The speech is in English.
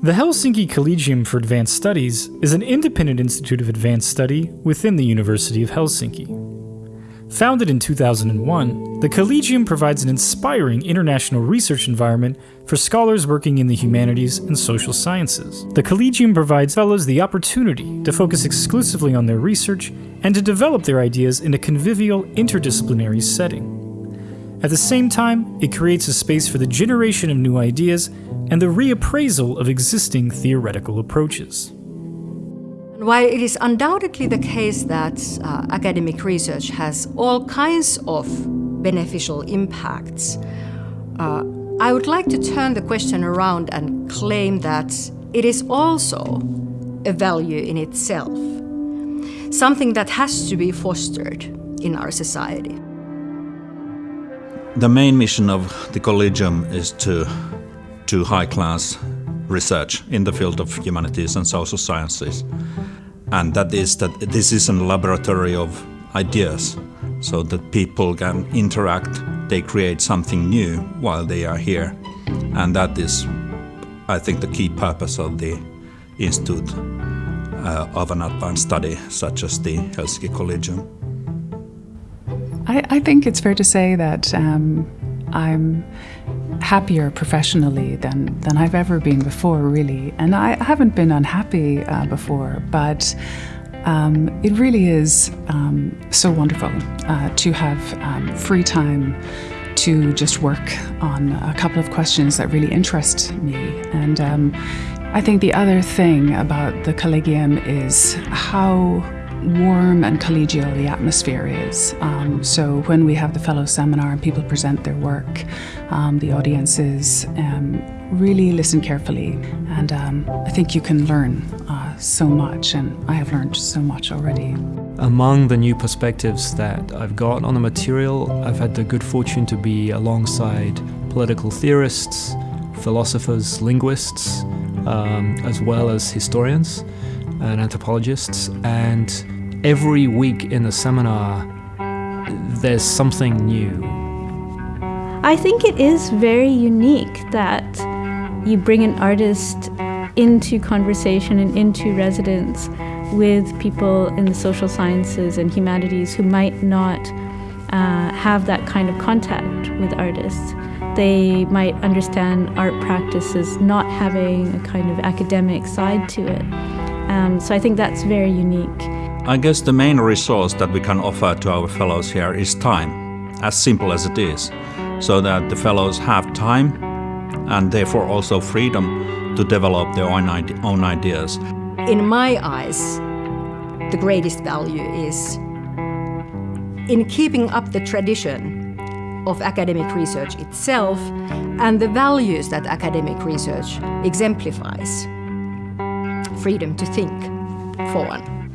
The Helsinki Collegium for Advanced Studies is an independent institute of advanced study within the University of Helsinki. Founded in 2001, the Collegium provides an inspiring international research environment for scholars working in the humanities and social sciences. The Collegium provides fellows the opportunity to focus exclusively on their research and to develop their ideas in a convivial, interdisciplinary setting. At the same time, it creates a space for the generation of new ideas and the reappraisal of existing theoretical approaches. While it is undoubtedly the case that uh, academic research has all kinds of beneficial impacts, uh, I would like to turn the question around and claim that it is also a value in itself, something that has to be fostered in our society. The main mission of the Collegium is to to high-class research in the field of humanities and social sciences. And that is that this is a laboratory of ideas, so that people can interact, they create something new while they are here. And that is, I think, the key purpose of the Institute uh, of an Advanced Study, such as the Helsinki Collegium. I, I think it's fair to say that um, I'm happier professionally than, than I've ever been before, really. And I haven't been unhappy uh, before, but um, it really is um, so wonderful uh, to have um, free time to just work on a couple of questions that really interest me. And um, I think the other thing about the Collegium is how warm and collegial the atmosphere is. Um, so when we have the fellow seminar and people present their work, um, the audiences um, really listen carefully and um, I think you can learn uh, so much and I have learned so much already. Among the new perspectives that I've got on the material, I've had the good fortune to be alongside political theorists, philosophers, linguists, um, as well as historians and anthropologists, and every week in the seminar, there's something new. I think it is very unique that you bring an artist into conversation and into residence with people in the social sciences and humanities who might not uh, have that kind of contact with artists. They might understand art practice as not having a kind of academic side to it. Um, so I think that's very unique. I guess the main resource that we can offer to our fellows here is time, as simple as it is, so that the fellows have time and therefore also freedom to develop their own, ide own ideas. In my eyes, the greatest value is in keeping up the tradition of academic research itself and the values that academic research exemplifies freedom to think, for one.